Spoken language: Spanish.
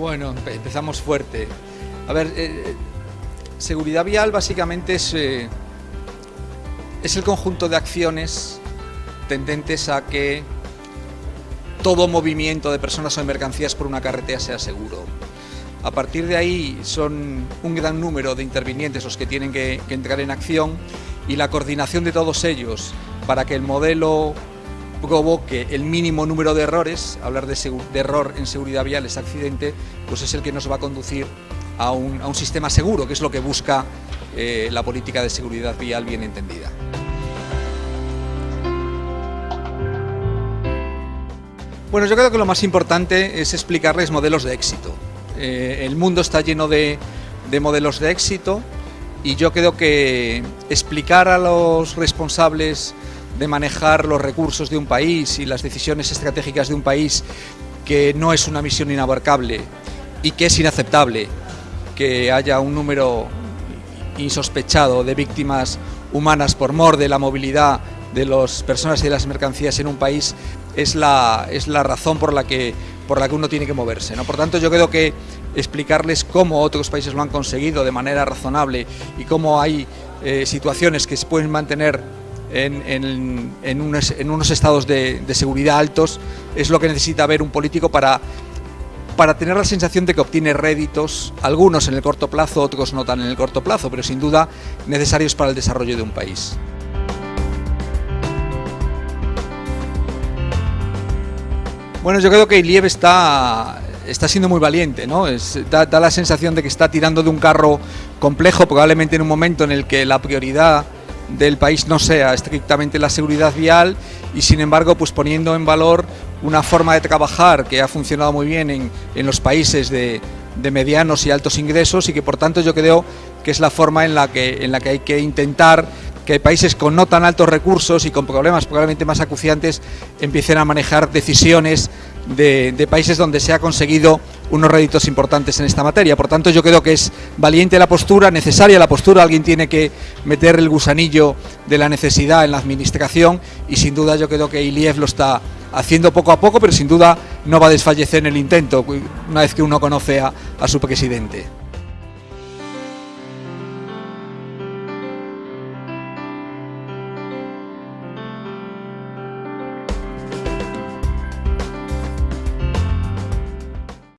Bueno, empezamos fuerte. A ver, eh, seguridad vial básicamente es, eh, es el conjunto de acciones tendentes a que todo movimiento de personas o de mercancías por una carretera sea seguro. A partir de ahí son un gran número de intervinientes los que tienen que, entrar en acción y la coordinación de todos ellos para que el modelo provoque el mínimo número de errores, hablar de, error en seguridad vial es accidente, pues es el que nos va a conducir a un, sistema seguro, que es lo que busca eh, la política de seguridad vial bien entendida. Bueno, yo creo que lo más importante es explicarles modelos de éxito. Eh, el mundo está lleno de modelos de éxito y yo creo que explicar a los responsables de manejar los recursos de un país y las decisiones estratégicas de un país que no es una misión inabarcable y que es inaceptable que haya un número insospechado de víctimas humanas por mor de la movilidad de las personas y de las mercancías en un país es la, es la razón por la, que, por la que uno tiene que moverse. ¿no? Por tanto, yo creo que explicarles cómo otros países lo han conseguido de manera razonable y cómo hay eh, situaciones que se pueden mantener en, unos, estados de, seguridad altos, es lo que necesita ver un político para, para tener la sensación de que obtiene réditos, algunos en el corto plazo, otros no tan en el corto plazo, pero sin duda necesarios para el desarrollo de un país. Bueno, yo creo que Iliev está, está siendo muy valiente, ¿no? da, da, la sensación de que está tirando de un carro complejo, probablemente en un momento en el que la prioridad del país no sea estrictamente la seguridad vial y sin embargo pues poniendo en valor una forma de trabajar que ha funcionado muy bien en, los países de, medianos y altos ingresos y que por tanto yo creo que es la forma en la que, en la que hay que intentar que países con no tan altos recursos y con problemas probablemente más acuciantes empiecen a manejar decisiones de, países donde se ha conseguido unos réditos importantes en esta materia. Por tanto, yo creo que es valiente la postura, necesaria la postura, alguien tiene que meter el gusanillo de la necesidad en la administración y sin duda yo creo que Iliev lo está haciendo poco a poco, pero sin duda no va a desfallecer en el intento una vez que uno conoce a su presidente.